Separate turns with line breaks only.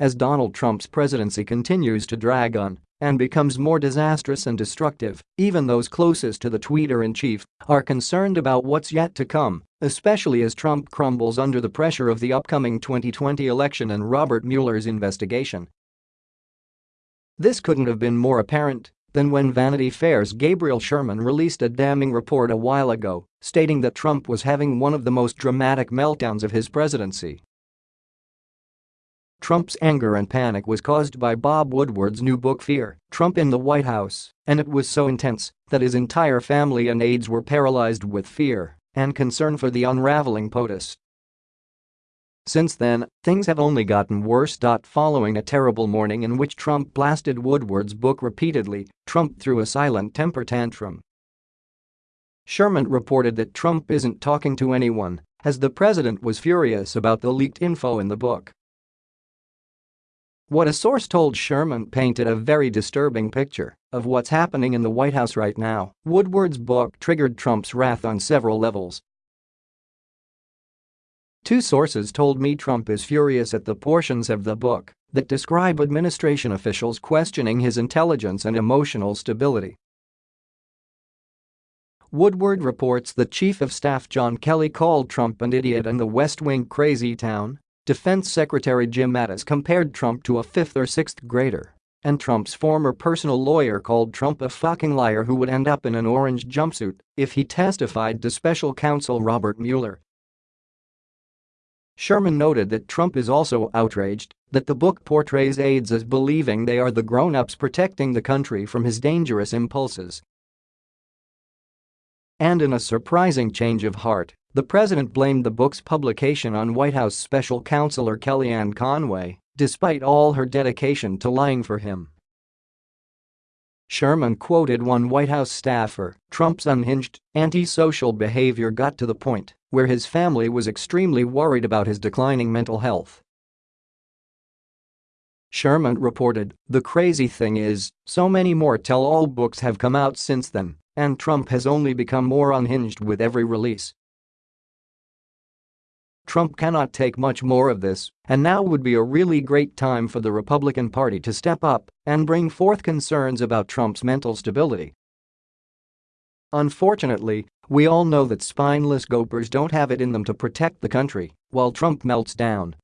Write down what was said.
as Donald Trump's presidency continues to drag on and becomes more disastrous and destructive, even those closest to the tweeter-in-chief are concerned about what's yet to come, especially as Trump crumbles under the pressure of the upcoming 2020 election and Robert Mueller's investigation. This couldn't have been more apparent than when Vanity Fair's Gabriel Sherman released a damning report a while ago, stating that Trump was having one of the most dramatic meltdowns of his presidency Trump's anger and panic was caused by Bob Woodward's new book Fear, Trump in the White House, and it was so intense that his entire family and aides were paralyzed with fear and concern for the unraveling POTUS. Since then, things have only gotten worse. Following a terrible morning in which Trump blasted Woodward's book repeatedly, Trump threw a silent temper tantrum. Sherman reported that Trump isn't talking to anyone, as the president was furious about the leaked info in the book. What a source told Sherman painted a very disturbing picture of what's happening in the White House right now. Woodward's book triggered Trump's wrath on several levels. Two sources told me Trump is furious at the portions of the book that describe administration officials questioning his intelligence and emotional stability. Woodward reports that Chief of Staff John Kelly called Trump an idiot and the West Wing crazy town Defense Secretary Jim Mattis compared Trump to a fifth or sixth grader. And Trump's former personal lawyer called Trump a fucking liar who would end up in an orange jumpsuit if he testified to special counsel Robert Mueller. Sherman noted that Trump is also outraged that the book portrays aides as believing they are the grown-ups protecting the country from his dangerous impulses. And in a surprising change of heart, the president blamed the book's publication on White House special counselor Kellyanne Conway, despite all her dedication to lying for him. Sherman quoted one White House staffer, Trump's unhinged, antisocial behavior got to the point where his family was extremely worried about his declining mental health. Sherman reported, the crazy thing is, so many more tell-all books have come out since then, and Trump has only become more unhinged with every release. Trump cannot take much more of this, and now would be a really great time for the Republican Party to step up and bring forth concerns about Trump's mental stability. Unfortunately, we all know that spineless gopers don't have it in them to protect the country while Trump melts down